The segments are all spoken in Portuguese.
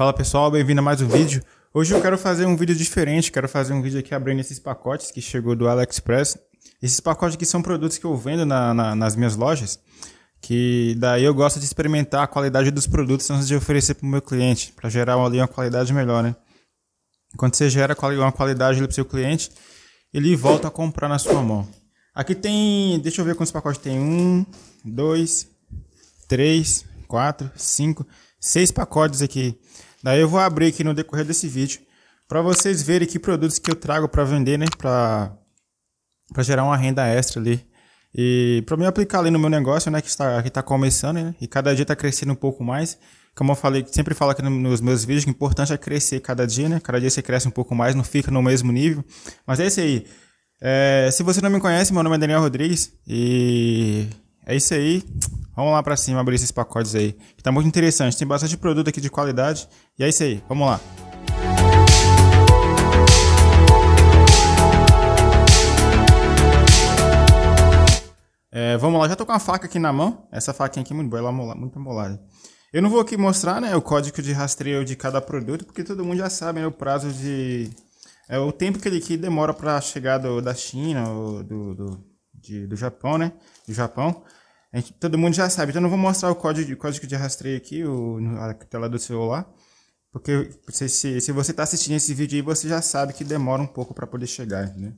Fala pessoal, bem-vindo a mais um vídeo. Hoje eu quero fazer um vídeo diferente, quero fazer um vídeo aqui abrindo esses pacotes que chegou do AliExpress. Esses pacotes aqui são produtos que eu vendo na, na, nas minhas lojas, que daí eu gosto de experimentar a qualidade dos produtos antes de oferecer para o meu cliente, para gerar ali uma qualidade melhor, né? Quando você gera uma qualidade para o seu cliente, ele volta a comprar na sua mão. Aqui tem, deixa eu ver quantos pacotes tem. Um, dois, três, quatro, cinco, seis pacotes aqui. Daí eu vou abrir aqui no decorrer desse vídeo para vocês verem que produtos que eu trago para vender, né? Para gerar uma renda extra ali. E para mim aplicar ali no meu negócio, né? Que está, que tá começando, né? E cada dia está crescendo um pouco mais. Como eu falei, sempre falo aqui nos meus vídeos, que o importante é crescer cada dia, né? Cada dia você cresce um pouco mais, não fica no mesmo nível. Mas é isso aí. É, se você não me conhece, meu nome é Daniel Rodrigues e é isso aí. Vamos lá para cima abrir esses pacotes aí. Que tá muito interessante. Tem bastante produto aqui de qualidade. E é isso aí. Vamos lá. É, vamos lá, já tô com a faca aqui na mão. Essa faquinha aqui muito boa, ela é muito amolada. Eu não vou aqui mostrar né, o código de rastreio de cada produto, porque todo mundo já sabe né, o prazo de... É o tempo que ele aqui demora para chegar do, da China ou do, do, de, do Japão, né? Do Japão. Gente, todo mundo já sabe. Então, não vou mostrar o código, código de rastreio aqui, o, na tela do celular. Porque se, se, se você está assistindo esse vídeo aí, você já sabe que demora um pouco para poder chegar, né?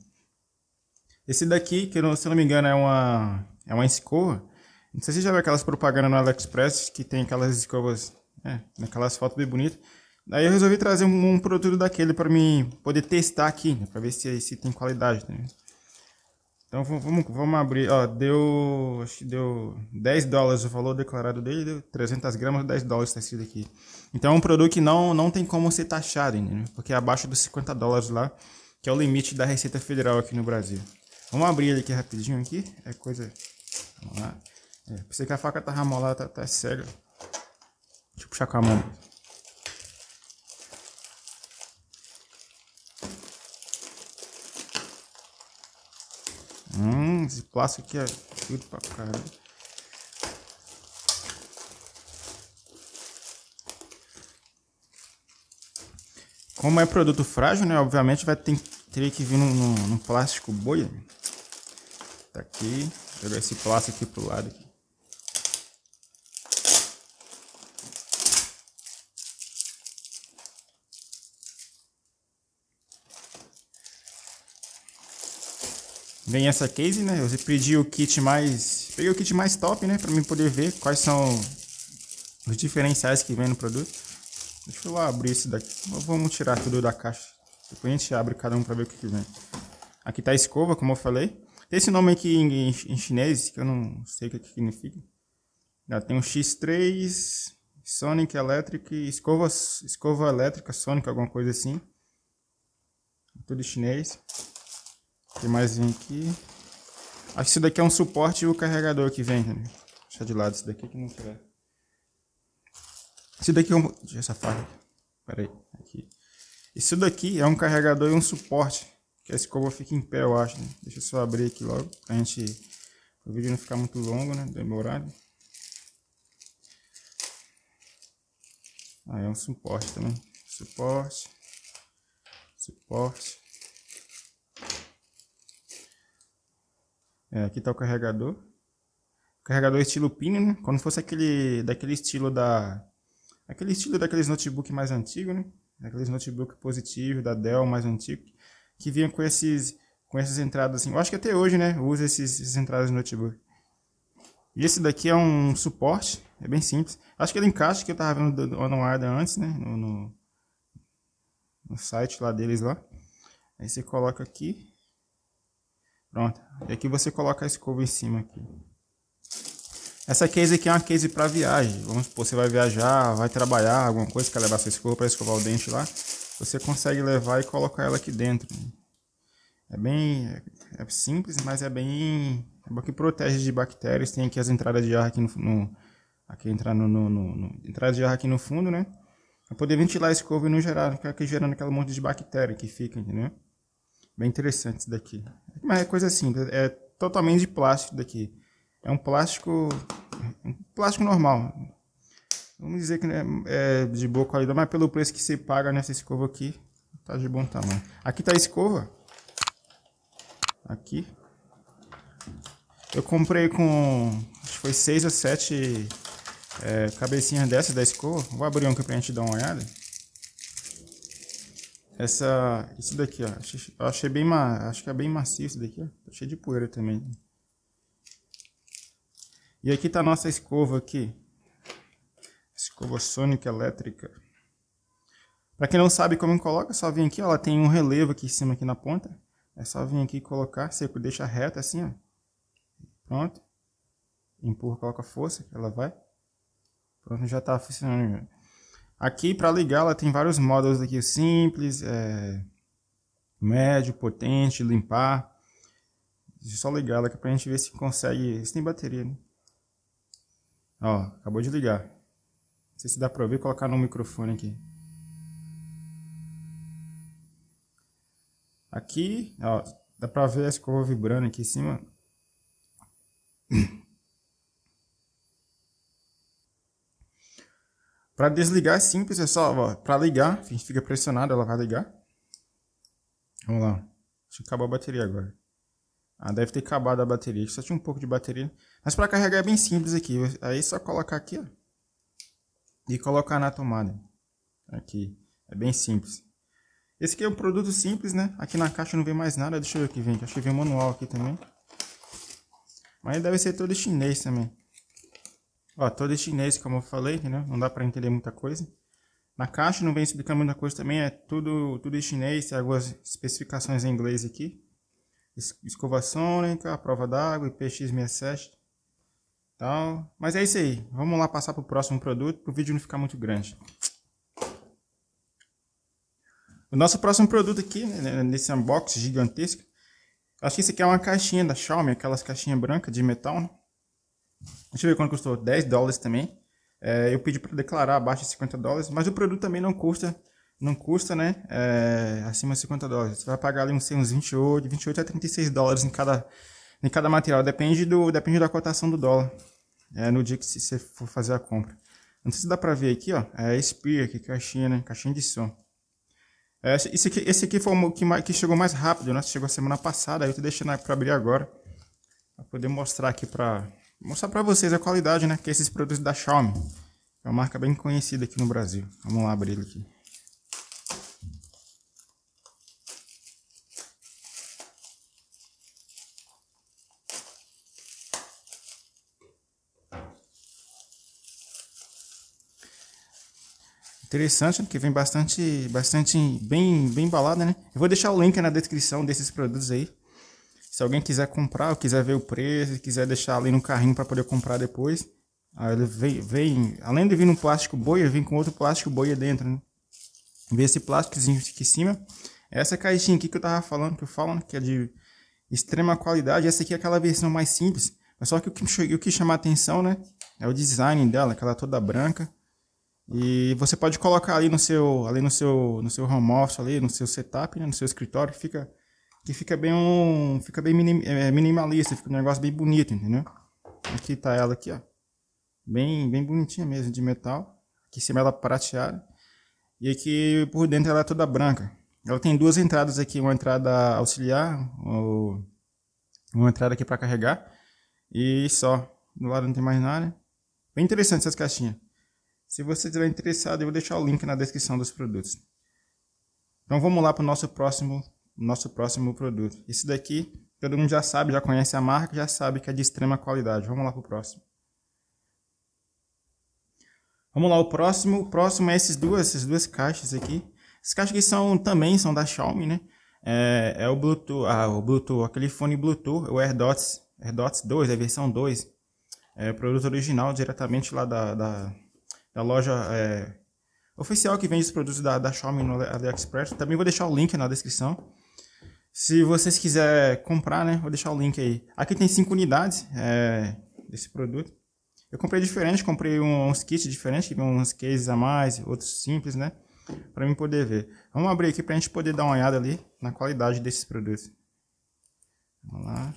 Esse daqui, que se eu não me engano é uma, é uma escova. Não sei se já viu aquelas propagandas no AliExpress que tem aquelas escovas, é, aquelas fotos bem bonitas. Daí eu resolvi trazer um, um produto daquele para mim poder testar aqui, né, para ver se, se tem qualidade. Né? Então vamos, vamos abrir, ó, deu, acho que deu 10 dólares o valor declarado dele, deu 300 gramas, 10 dólares está escrito aqui. Então é um produto que não, não tem como ser taxado, entendeu? porque é abaixo dos 50 dólares lá, que é o limite da Receita Federal aqui no Brasil. Vamos abrir ele aqui rapidinho aqui, é coisa, vamos lá. É, pensei que a faca tava molada, tá, tá cega. Deixa eu puxar com a mão. Esse plástico aqui é tudo pra caramba. Como é produto frágil, né? Obviamente vai ter, que vir num, num, num plástico boia. Tá aqui. Jogar esse plástico aqui pro lado. Aqui. Vem essa case, né? Eu pedi o kit mais... Peguei o kit mais top, né? Pra mim poder ver quais são os diferenciais que vem no produto. Deixa eu abrir esse daqui. Vamos tirar tudo da caixa. Depois a gente abre cada um pra ver o que, que vem. Aqui tá a escova, como eu falei. Tem esse nome aqui em, em chinês, que eu não sei o que, que significa. Já tem um X3, Sonic Electric, escova, escova elétrica, Sonic, alguma coisa assim. Tudo chinês. Que mais vem aqui? Acho que isso daqui é um suporte e o carregador que vem. Né? Deixa de lado isso daqui que não quer. Isso daqui é um... Deixa essa faca. Pera aí. Aqui. Isso daqui é um carregador e um suporte. Que a escova fica em pé, eu acho. Né? Deixa eu só abrir aqui logo. Pra gente... O vídeo não ficar muito longo, né? Demorado. Aí ah, é um suporte também. Suporte. Suporte. É, aqui está o carregador. Carregador estilo pino, né? Quando fosse aquele, daquele estilo da... Aquele estilo daqueles notebook mais antigos, né? Aqueles notebook positivo da Dell mais antigo. Que vinha com esses... Com essas entradas assim. Eu acho que até hoje, né? Usa esses, essas entradas no notebook. E esse daqui é um suporte. É bem simples. Acho que ele encaixa que eu tava vendo do OnWard antes, né? No, no, no site lá deles lá. Aí você coloca aqui. Pronto. E aqui você coloca a escova em cima aqui. Essa case aqui é uma case para viagem. Vamos supor, você vai viajar, vai trabalhar, alguma coisa, quer levar sua escova para escovar o dente lá. Você consegue levar e colocar ela aqui dentro. É bem é simples, mas é bem é que protege de bactérias. Tem aqui as entradas de ar aqui no, no aqui entrar no, no, no, de ar aqui no fundo, né? Para poder ventilar a escova e não gerar, ficar aqui gerando aquele monte de bactéria que fica, entendeu? Bem interessante isso daqui. Mas é coisa simples, é totalmente de plástico daqui. É um plástico, um plástico normal. Vamos dizer que é, é de boa qualidade, mas pelo preço que você paga nessa escova aqui, tá de bom tamanho. Aqui tá a escova. Aqui. Eu comprei com, acho que foi 6 ou 7 é, cabecinhas dessa da escova. Vou abrir um aqui pra gente dar uma olhada. Essa, isso daqui, ó. Eu achei bem, acho que é bem macio isso daqui, ó. Tá cheio de poeira também. E aqui tá a nossa escova aqui. Escova sônica elétrica. Para quem não sabe como coloca, é só vir aqui, ó, ela tem um relevo aqui em cima aqui na ponta. É só vir aqui e colocar, você deixa reta assim, ó. Pronto. Empurra, coloca força, ela vai. Pronto, já tá funcionando. Aqui para ligar ela tem vários modos aqui, simples, é, médio, potente, limpar. Deixa eu só ligar ela aqui pra gente ver se consegue, se tem bateria, né? Ó, acabou de ligar. Não sei se dá pra ouvir, colocar no microfone aqui. Aqui, ó, dá pra ver a escova vibrando aqui em cima. Para desligar é simples, é só, para ligar, a gente fica pressionado, ela vai ligar. Vamos lá. Deixa eu acabar a bateria agora. Ah, deve ter acabado a bateria, só tinha um pouco de bateria. Mas para carregar é bem simples aqui, aí é só colocar aqui, ó. E colocar na tomada. Aqui, é bem simples. Esse aqui é um produto simples, né? Aqui na caixa não vem mais nada, deixa eu ver aqui, vem. Acho que vem manual aqui também. Mas deve ser todo chinês também. Ó, todo chinês, como eu falei, né? Não dá para entender muita coisa. Na caixa não vem explicando muita coisa também, é tudo, tudo em chinês, tem algumas especificações em inglês aqui. Escova sônica, prova d'água, IPX67. Tal. Mas é isso aí, vamos lá passar para o próximo produto, para o vídeo não ficar muito grande. O nosso próximo produto aqui, né, nesse unboxing gigantesco, acho que esse aqui é uma caixinha da Xiaomi, aquelas caixinhas brancas de metal, né? Deixa eu ver quanto custou. 10 dólares também. É, eu pedi para declarar abaixo de 50 dólares, mas o produto também não custa, não custa, né? É, acima de 50 dólares. Você vai pagar ali uns, uns 28, 28 a 36 dólares em cada, em cada material. Depende, do, depende da cotação do dólar. É, no dia que você for fazer a compra. Não sei se dá para ver aqui, ó. É Spear, aqui, caixinha, né? Caixinha de som. É, esse, aqui, esse aqui foi o que, que chegou mais rápido, né? Chegou semana passada, aí eu tô deixando para abrir agora. Para poder mostrar aqui para mostrar para vocês a qualidade, né? Que é esses produtos da Xiaomi. É uma marca bem conhecida aqui no Brasil. Vamos lá abrir ele aqui. Interessante, que vem bastante, bastante bem, bem embalada, né? Eu vou deixar o link na descrição desses produtos aí. Se alguém quiser comprar, quiser ver o preço, quiser deixar ali no carrinho para poder comprar depois, aí ele vem, vem, além de vir no plástico boia, vem com outro plástico boia dentro, né? Vê esse plásticozinho aqui em cima. Essa caixinha aqui que eu tava falando, que eu falo, né? que é de extrema qualidade. Essa aqui é aquela versão mais simples. Mas só que o que, o que chama a atenção, né? É o design dela, aquela toda branca. E você pode colocar ali no seu, ali no seu, no seu home office, ali no seu setup, né? no seu escritório, fica que fica bem um, fica bem minim, é, minimalista, fica um negócio bem bonito, entendeu? Aqui tá ela aqui, ó. Bem, bem bonitinha mesmo, de metal. Aqui em cima ela prateada. E aqui por dentro ela é toda branca. Ela tem duas entradas aqui, uma entrada auxiliar, uma entrada aqui para carregar. E só. Do lado não tem mais nada. Bem interessante essas caixinhas. Se você estiver interessado, eu vou deixar o link na descrição dos produtos. Então vamos lá para o nosso próximo nosso próximo produto. Esse daqui, todo mundo já sabe, já conhece a marca, já sabe que é de extrema qualidade. Vamos lá para o próximo. Vamos lá, o próximo, o próximo é esses duas, essas duas caixas aqui. Essas caixas aqui são, também são da Xiaomi, né? É, é o Bluetooth, ah, o Bluetooth, aquele fone Bluetooth, o AirDots, AirDots 2, a versão 2. É o produto original, diretamente lá da, da, da loja é, oficial que vende os produtos da, da Xiaomi no AliExpress. Também vou deixar o link na descrição. Se vocês quiserem comprar, né, vou deixar o link aí. Aqui tem 5 unidades é, desse produto. Eu comprei diferente, comprei uns kits diferentes, que uns cases a mais, outros simples, né? Pra mim poder ver. Vamos abrir aqui pra gente poder dar uma olhada ali na qualidade desses produtos. Vamos lá.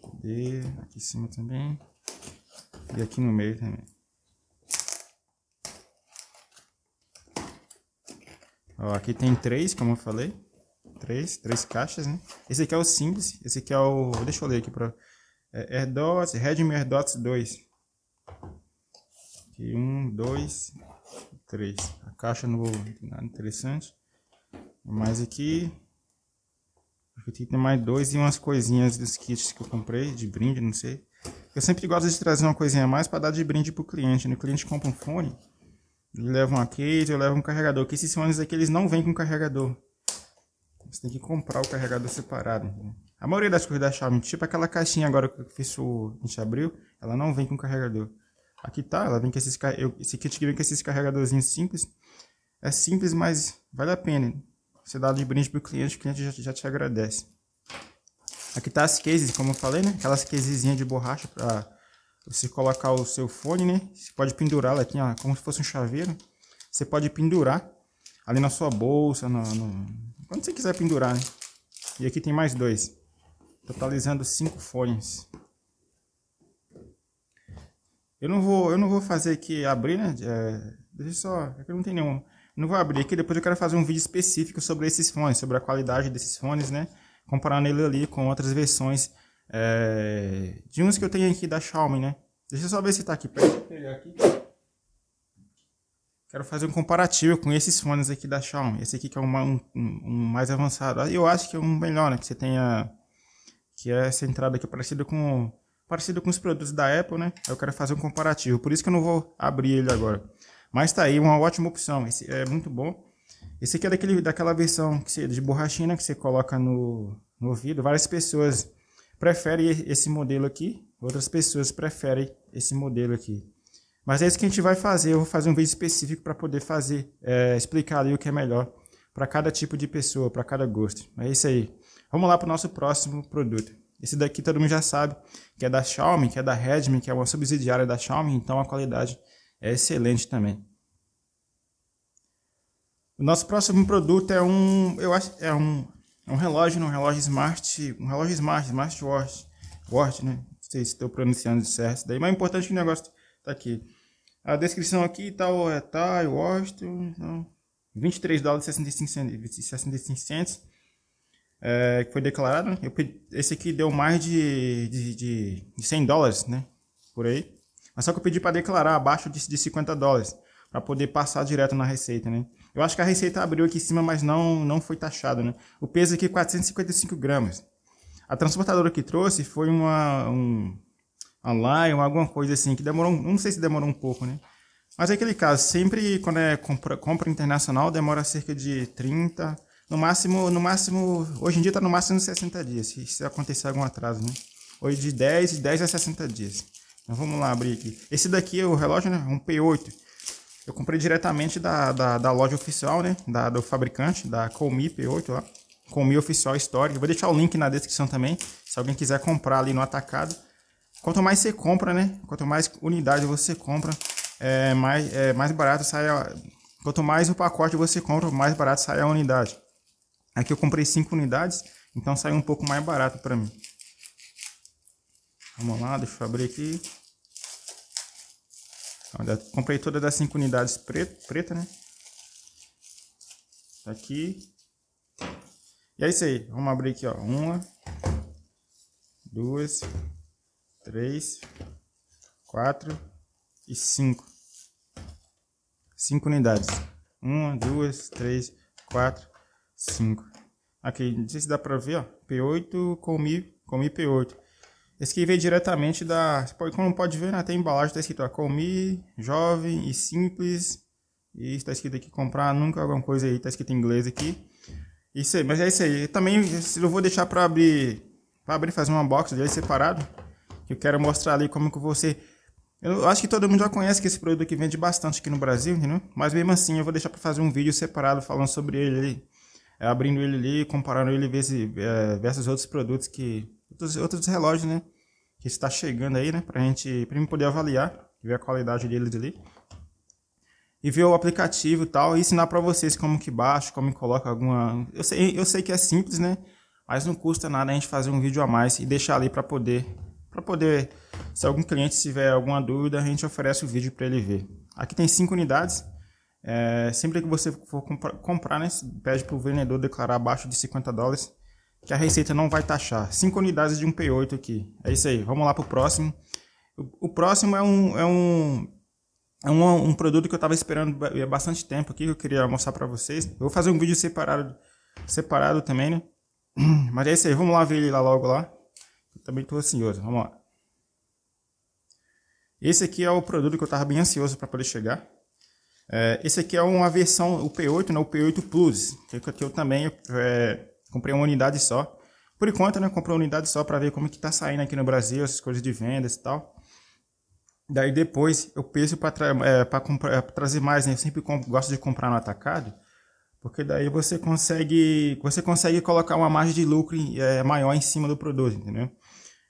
Cadê? Aqui em cima também. E aqui no meio também. Ó, aqui tem três, como eu falei. Três, três caixas, né? Esse aqui é o simples, esse aqui é o... Deixa eu ler aqui para é, AirDots, Redmi AirDots 2. Aqui, um, dois, três. A caixa não tem nada interessante. Mas aqui... Aqui tem mais dois e umas coisinhas dos kits que eu comprei, de brinde, não sei. Eu sempre gosto de trazer uma coisinha a mais para dar de brinde pro cliente. Né? O cliente compra um fone, ele leva uma case, eu levo um carregador. Que esses fones aqui, eles não vêm com carregador. Você tem que comprar o carregador separado. A maioria das coisas da Xiaomi, tipo aquela caixinha agora que eu fiz o, a gente abriu, ela não vem com carregador. Aqui tá, ela vem com esses, eu, esse kit que vem com esses carregadorzinhos simples. É simples, mas vale a pena. Você dá de brinde pro cliente, o cliente já, já te agradece. Aqui tá as cases, como eu falei, né? Aquelas casezinhas de borracha para você colocar o seu fone, né? Você pode pendurá-la aqui, ó, como se fosse um chaveiro. Você pode pendurar ali na sua bolsa, no, no... quando você quiser pendurar, né? E aqui tem mais dois, totalizando cinco fones. Eu não vou, eu não vou fazer aqui abrir, né? É, deixa só, aqui é não tem nenhum. Não vou abrir aqui, depois eu quero fazer um vídeo específico sobre esses fones, sobre a qualidade desses fones, né? comparando ele ali com outras versões é, de uns que eu tenho aqui da Xiaomi, né? Deixa eu só ver se tá aqui. Aqui. Quero fazer um comparativo com esses fones aqui da Xiaomi. Esse aqui que é um, um, um mais avançado. Eu acho que é um melhor, né? Que você tenha... Que é essa entrada aqui parecida com... Parecido com os produtos da Apple, né? Eu quero fazer um comparativo. Por isso que eu não vou abrir ele agora. Mas tá aí, uma ótima opção. Esse é muito bom. Esse aqui é daquele, daquela versão que você, de borrachinha que você coloca no, no ouvido. Várias pessoas preferem esse modelo aqui, outras pessoas preferem esse modelo aqui. Mas é isso que a gente vai fazer. Eu vou fazer um vídeo específico para poder fazer, é, explicar ali o que é melhor para cada tipo de pessoa, para cada gosto. É isso aí. Vamos lá para o nosso próximo produto. Esse daqui todo mundo já sabe que é da Xiaomi, que é da Redmi, que é uma subsidiária da Xiaomi, então a qualidade é excelente também. O nosso próximo produto é um, eu acho, é um, um relógio, um relógio smart, um relógio smart, smartwatch, watch, né? Não sei se estou pronunciando certo, daí, mas é importante que o negócio tá aqui. A descrição aqui tá é, tá, Washington, então, 23 dólares e 65 65 centos, é, que foi declarado. Né? Eu esse aqui deu mais de, de, de, de 100 dólares, né? Por aí. Mas só que eu pedi para declarar abaixo de, de 50 dólares, para poder passar direto na receita, né? Eu acho que a receita abriu aqui em cima, mas não, não foi taxado, né? O peso aqui é 455 gramas. A transportadora que trouxe foi uma, um, online, alguma coisa assim, que demorou, não sei se demorou um pouco, né? Mas é aquele caso, sempre quando é compra, compra internacional, demora cerca de 30, no máximo, no máximo, hoje em dia tá no máximo 60 dias, se, se acontecer algum atraso, né? Hoje de 10, de 10 a 60 dias. Então vamos lá abrir aqui. Esse daqui é o relógio, né? Um P8. Eu comprei diretamente da, da, da loja oficial, né? Da, do fabricante, da Comi P8 lá. Comi Oficial. Eu vou deixar o link na descrição também, se alguém quiser comprar ali no atacado. Quanto mais você compra, né? Quanto mais unidade você compra, é mais, é, mais barato sai a... Quanto mais o pacote você compra, mais barato sai a unidade. Aqui eu comprei 5 unidades, então saiu um pouco mais barato para mim. Vamos lá, deixa eu abrir aqui. Comprei todas as cinco unidades preto, preta, né? Tá aqui. E é isso aí. Vamos abrir aqui, ó. Uma, duas, três, quatro e cinco. Cinco unidades. Uma, duas, três, quatro, cinco. Aqui, não sei se dá pra ver, ó. P8 com Mi, com Mi P8. Esse aqui veio diretamente da... Como pode ver, né, tem embalagem, está escrito ó, jovem e simples. E está escrito aqui, comprar nunca alguma coisa aí, está escrito em inglês aqui. Isso aí, mas é isso aí. também eu vou deixar para abrir, para abrir fazer uma box dele separado. Que eu quero mostrar ali como que você... Eu acho que todo mundo já conhece que esse produto aqui vende bastante aqui no Brasil, entendeu? Mas mesmo assim eu vou deixar para fazer um vídeo separado falando sobre ele ali. É, abrindo ele ali, comparando ele versus, é, versus outros produtos que outros, outros relógios, né? Que está chegando aí, né? Pra gente, pra gente poder avaliar, ver a qualidade deles ali. E ver o aplicativo e tal, e ensinar para vocês como que baixa, como que coloca alguma... Eu sei, eu sei que é simples, né? Mas não custa nada a gente fazer um vídeo a mais e deixar ali para poder... para poder, se algum cliente tiver alguma dúvida, a gente oferece o vídeo para ele ver. Aqui tem cinco unidades. É, sempre que você for comprar, né, pede para o vendedor declarar abaixo de 50 dólares, que a receita não vai taxar. 5 unidades de um P8 aqui. É isso aí, vamos lá para o próximo. O próximo é um, é um, é um, um produto que eu estava esperando há bastante tempo aqui, que eu queria mostrar para vocês. Eu vou fazer um vídeo separado, separado também, né? Mas é isso aí, vamos lá ver ele lá logo lá. Eu também estou ansioso, vamos lá. Esse aqui é o produto que eu estava bem ansioso para poder chegar. É, esse aqui é uma versão, o P8, né, o P8 Plus, que, que eu também é, comprei uma unidade só. Por enquanto, né, comprei uma unidade só para ver como que tá saindo aqui no Brasil, essas coisas de vendas e tal. Daí depois eu penso para tra é, trazer mais, né, eu sempre gosto de comprar no atacado, porque daí você consegue, você consegue colocar uma margem de lucro é, maior em cima do produto, entendeu?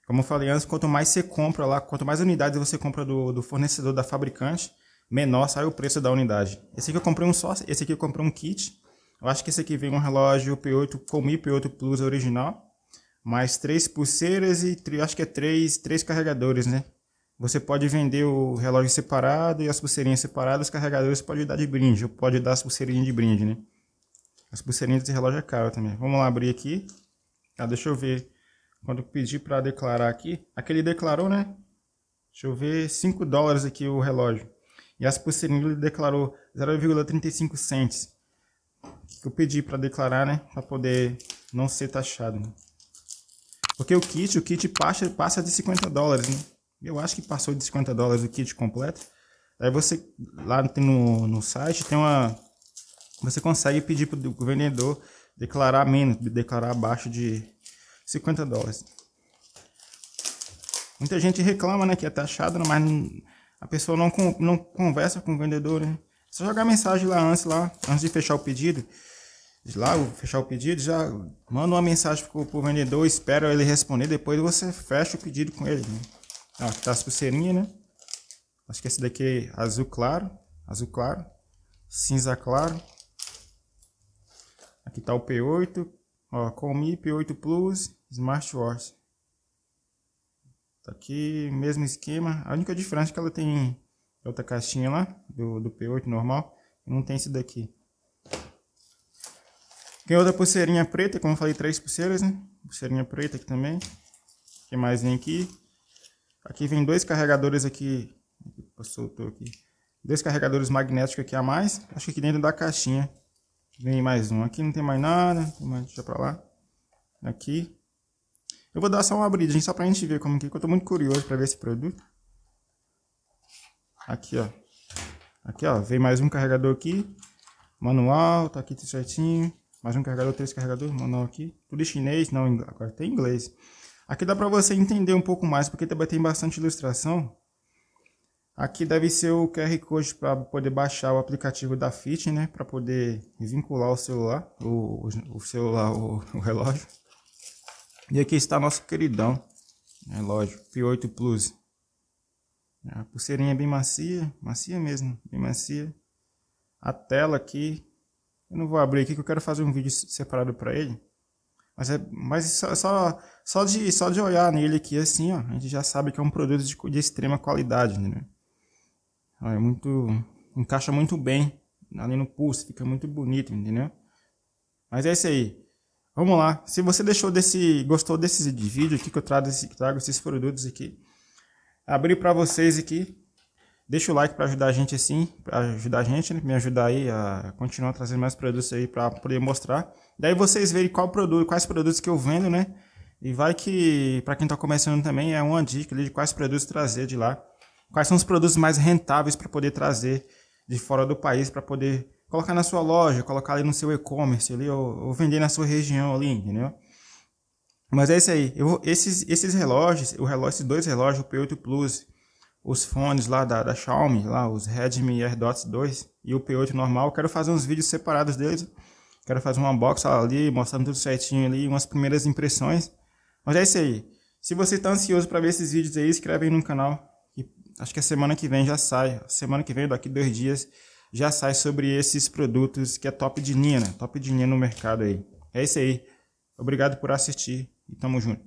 Como eu falei antes, quanto mais você compra lá, quanto mais unidades você compra do, do fornecedor, da fabricante, menor sai o preço da unidade. Esse aqui eu comprei um só, esse aqui eu comprei um kit. Eu acho que esse aqui vem um relógio P8 Comi P8 Plus original, mais três pulseiras e acho que é três, três carregadores, né? Você pode vender o relógio separado e as pulseirinhas separadas, os carregadores pode dar de brinde, ou pode dar as pulseirinhas de brinde, né? As pulseirinhas desse relógio é caro também. Vamos lá abrir aqui. Ah, deixa eu ver. Quando eu pedi para declarar aqui, aquele declarou, né? Deixa eu ver, 5 dólares aqui o relógio. E as pulseirinhas ele declarou 0,35 cents. Que eu pedi para declarar, né? Para poder não ser taxado. Né? Porque o kit, o kit passa, passa de 50 dólares, né? Eu acho que passou de 50 dólares o kit completo. Aí você, lá no, no site, tem uma... Você consegue pedir para o vendedor declarar menos, declarar abaixo de 50 dólares. Muita gente reclama, né, que é taxado, mas a pessoa não, não conversa com o vendedor, né? Só jogar mensagem lá antes, lá, antes de fechar o pedido. Lá, fechar o pedido, já manda uma mensagem pro, pro vendedor, espera ele responder, depois você fecha o pedido com ele, né? Ó, aqui tá as pulseirinhas, né? Acho que esse daqui é azul claro, azul claro, cinza claro. Aqui tá o P8, ó, Comi P8 Plus, Smartwatch. Tá aqui, mesmo esquema. A única diferença é que ela tem outra caixinha lá, do, do P8 normal. Não tem esse daqui. Tem outra pulseirinha preta, como eu falei, três pulseiras, né? Pulseirinha preta aqui também. O que mais vem aqui? Aqui vem dois carregadores aqui. Soltou aqui. Dois carregadores magnéticos aqui a mais. Acho que aqui dentro da caixinha vem mais um. Aqui não tem mais nada. Deixa pra lá. Aqui. Eu vou dar só uma abridinha só pra gente ver como que, eu tô muito curioso pra ver esse produto. Aqui, ó. Aqui, ó, vem mais um carregador aqui. Manual, tá aqui tudo certinho. Mais um carregador, três carregadores, manual aqui. Tudo chinês, não, agora tem inglês. Aqui dá pra você entender um pouco mais, porque também tem bastante ilustração. Aqui deve ser o QR Code para poder baixar o aplicativo da Fit, né? Para poder vincular o celular, o, o celular, o, o relógio. E aqui está nosso queridão relógio P8 Plus. A pulseirinha é bem macia, macia mesmo, bem macia. A tela aqui, eu não vou abrir aqui que eu quero fazer um vídeo separado para ele. Mas, é, mas só, só, só, de, só de olhar nele aqui assim, ó, a gente já sabe que é um produto de, de extrema qualidade, né? É muito, encaixa muito bem ali no pulso, fica muito bonito, entendeu? Mas é isso aí. Vamos lá. Se você deixou desse, gostou desse vídeo aqui que eu trago, esse, trago esses produtos aqui, abri para vocês aqui. Deixa o like para ajudar a gente assim, para ajudar a gente, né? me ajudar aí a continuar trazendo mais produtos aí para poder mostrar. Daí vocês verem qual produto, quais produtos que eu vendo, né? E vai que para quem está começando também é uma dica de quais produtos trazer de lá. Quais são os produtos mais rentáveis para poder trazer de fora do país para poder colocar na sua loja, colocar ali no seu e-commerce ali, ou, ou, vender na sua região ali, entendeu? Mas é isso aí. Eu, esses, esses relógios, o relógio, esses dois relógios, o P8 Plus, os fones lá da, da Xiaomi, lá, os Redmi AirDots 2 e o P8 normal, quero fazer uns vídeos separados deles. Quero fazer uma box ali, mostrando tudo certinho ali, umas primeiras impressões. Mas é isso aí. Se você está ansioso para ver esses vídeos aí, inscreve aí no canal. acho que a semana que vem já sai. Semana que vem, daqui dois dias, já sai sobre esses produtos que é top de linha, né? Top de linha no mercado aí. É isso aí. Obrigado por assistir e tamo junto.